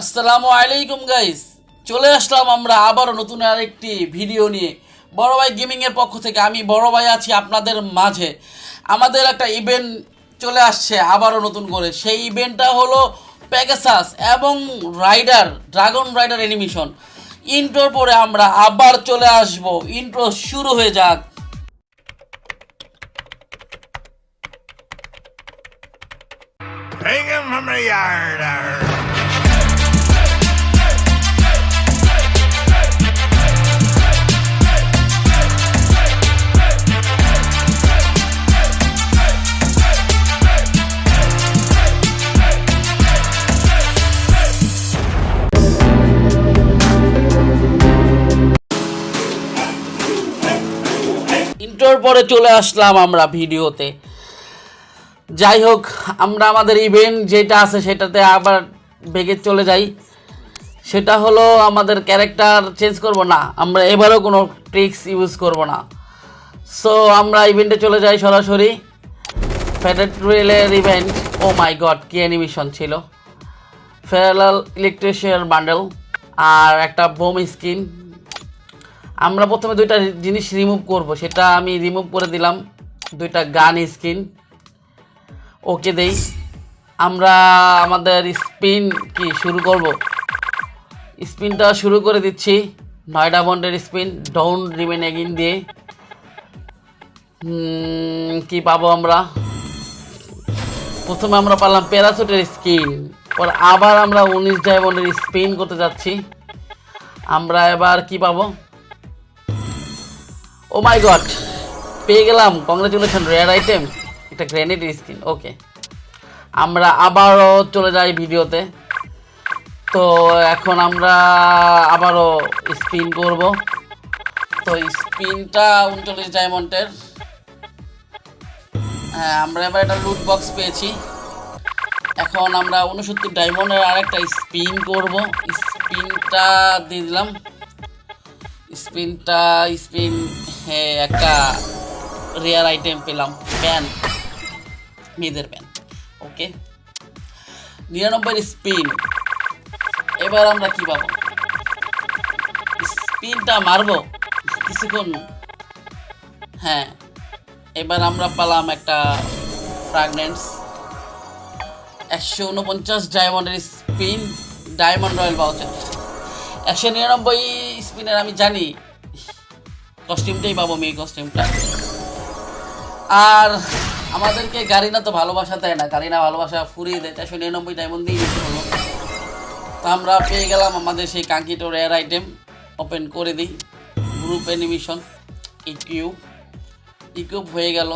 আসসালামু আলাইকুম গাইস চলে আসলাম আমরা আবারও নতুন আরেকটি ভিডিও নিয়ে। বড় ভাই গেমিংয়ের পক্ষ থেকে আমি বড় ভাই আছি আপনাদের মাঝে। আমাদের একটা ইভেন্ট চলে আসছে আবারও নতুন করে। সেই ইভেন্টটা হলো প্যাকেসাস এবং রাইডার ড্রাগন রাইডার অ্যানিমেশন ইন্ট্রোর পরে আমরা আবার চলে আসব। ইন্ট্রো শুরু হয়ে যাক। Hang him from the yard. Arr. পরে চলে আসলাম আমরা ভিডিওতে। যাই হোক, আমরা আমাদের ইভেন্ট যেটা আছে সেটাতে আবার বেগে চলে যাই। সেটা হলো আমাদের ক্যারেক্টার চেঞ্জ করব না, আমরা এবারও কোনো ট্রিক্স ইউজ করব না। সো আমরা ইভেন্টে চলে যাই সরাসরি। ফেডারেল রেলের ইভেন্ট ও মাই গড কি অ্যানিমেশন ছিল? ফেরাল ইলেকট্রিশিয়ান বান্ডেল আর একটা বোম স্কিন। আমরা প্রথমে দুইটা জিনিস রিমুভ করব। সেটা আমি রিমুভ করে দিলাম দুইটা গান স্কিন ওকে দেই। আমরা আমাদের স্পিন কি শুরু করব? স্পিনটা শুরু করে দিচ্ছি। নয়ডা বন্ডের স্পিন ডাউন রিমেন এগিন দিয়ে। কি পাবো আমরা? প্রথমে আমরা পারলাম প্যারাসুটের স্কিন পর আবার আমরা উনিশ ডায়মন্ডের স্পিন করতে যাচ্ছি। আমরা এবার কি পাবো? ও মাই গড পেয়ে গেলাম কংগ্রেচুলেশন রেয়ার আইটেম একটা গ্রেনেড স্কিন ওকে আমরা আবারও চলে যাই ভিডিওতে। তো এখন আমরা আবারও স্পিন করব। তো স্পিনটা উনচল্লিশ ডায়মন্ডের হ্যাঁ আমরা এবার একটা লুট বক্স পেয়েছি। এখন আমরা উনসত্তর ডায়মন্ডের আরেকটা স্পিন করব। স্পিনটা দিয়ে দিলাম। স্পিনটা স্পিন একটা রেয়ার আইটেম পেলাম প্যান মেয়েদের প্যান ওকে নিরানব্বই স্পিন এবার আমরা কি পাবো? স্পিনটা মারবো? কিছুক্ষণ। হ্যাঁ এবার আমরা পেলাম একটা ফ্রাগনেন্স একশো উনপঞ্চাশ ডায়মন্ডের স্পিন ডায়মন্ড রয়্যাল বাউচার একশো নিরানব্বই স্পিনের আমি জানি কস্টিউমটাই পাবো মেয়ে কস্টিউমটা আর আমাদেরকে গাড়িনা তো ভালোবাসা দেয় না। গাড়িনা ভালোবাসা ফুরিয়ে দেয়, চারশো নিরানব্বই ডায়মন্ড দিয়ে দিতে হলো। তো আমরা পেয়ে গেলাম আমাদের সেই কাঙ্ক্ষিত রেয়ার আইটেম ওপেন করে দিই। গ্রুপ অ্যানিমেশন ইকিউব ইকিউব হয়ে গেল।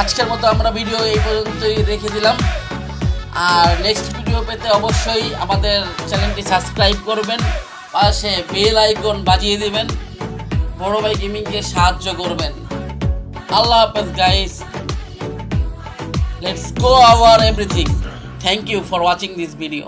আজকের মতো আমরা ভিডিও এই পর্যন্তই রেখে দিলাম। আর নেক্সট ভিডিও পেতে অবশ্যই আমাদের চ্যানেলটি সাবস্ক্রাইব করবেন, পাশে বেল আইকন বাজিয়ে দিবেন, বড় ভাই গেমিংকে সাহায্য করবেন। আল্লাহ হাফেজ guys let's go our everything thank you for watching this video